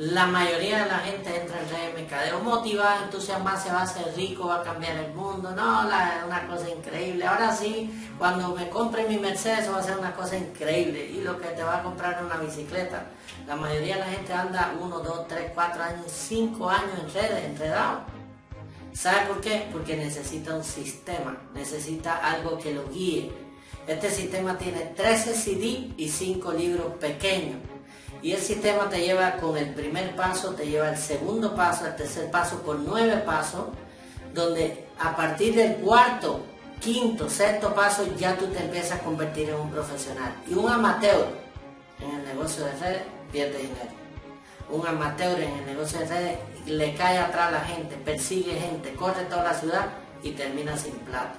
La mayoría de la gente entra en redes de mercadeo motivada, entusiasmada, se va a hacer rico, va a cambiar el mundo, no, la, una cosa increíble. Ahora sí, cuando me compre mi Mercedes va a ser una cosa increíble y lo que te va a comprar es una bicicleta. La mayoría de la gente anda uno, dos, tres, cuatro años, cinco años en redes, enredado. ¿Sabe por qué? Porque necesita un sistema, necesita algo que lo guíe. Este sistema tiene 13 CD y 5 libros pequeños y el sistema te lleva con el primer paso, te lleva el segundo paso, el tercer paso por nueve pasos, donde a partir del cuarto, quinto, sexto paso ya tú te empiezas a convertir en un profesional. Y un amateur en el negocio de redes pierde dinero. Un amateur en el negocio de redes le cae atrás a la gente, persigue gente, corre toda la ciudad y termina sin plata.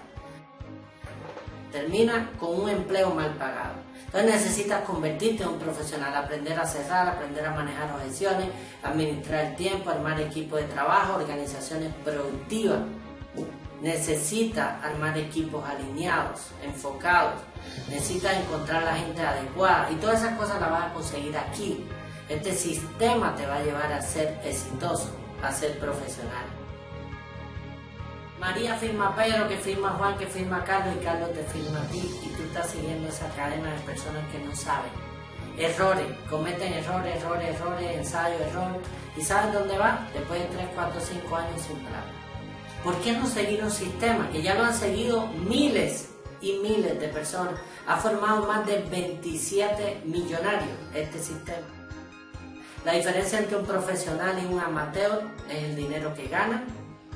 Termina con un empleo mal pagado. Entonces necesitas convertirte en un profesional, aprender a cerrar, aprender a manejar objeciones, administrar el tiempo, armar equipos de trabajo, organizaciones productivas. Necesitas armar equipos alineados, enfocados. Necesitas encontrar la gente adecuada y todas esas cosas las vas a conseguir aquí. Este sistema te va a llevar a ser exitoso, a ser profesional. María firma a Pedro, que firma a Juan, que firma a Carlos y Carlos te firma a ti y tú estás siguiendo esa cadena de personas que no saben. Errores, cometen errores, errores, errores, ensayo, error. ¿Y saben dónde va? Después de 3, 4, 5 años sin plata. ¿Por qué no seguir un sistema que ya lo han seguido miles y miles de personas? Ha formado más de 27 millonarios este sistema. La diferencia entre un profesional y un amateur es el dinero que gana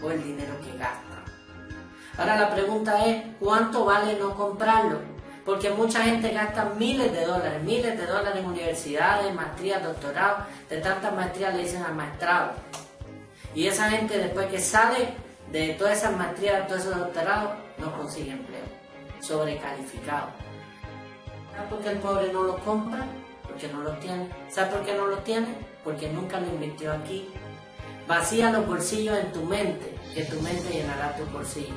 o el dinero que gasta. Ahora la pregunta es, ¿cuánto vale no comprarlo? Porque mucha gente gasta miles de dólares, miles de dólares en universidades, maestrías, doctorados, de tantas maestrías le dicen al maestrado. Y esa gente después que sale de todas esas maestrías, de todos esos doctorados, no consigue empleo, sobrecalificado. ¿Sabes por qué el pobre no lo compra? Porque no lo tiene. ¿Sabes por qué no lo tiene? Porque nunca lo invirtió aquí. Vacía los bolsillos en tu mente, que tu mente llenará tu bolsillo.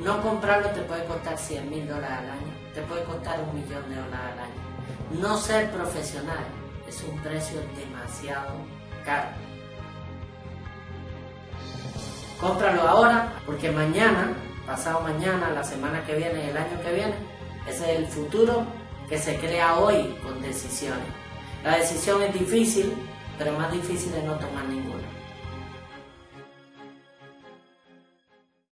No comprarlo te puede costar 100 mil dólares al año, te puede costar un millón de dólares al año. No ser profesional es un precio demasiado caro. Cómpralo ahora porque mañana, pasado mañana, la semana que viene, el año que viene, ese es el futuro que se crea hoy con decisiones. La decisión es difícil, pero más difícil es no tomar ninguna.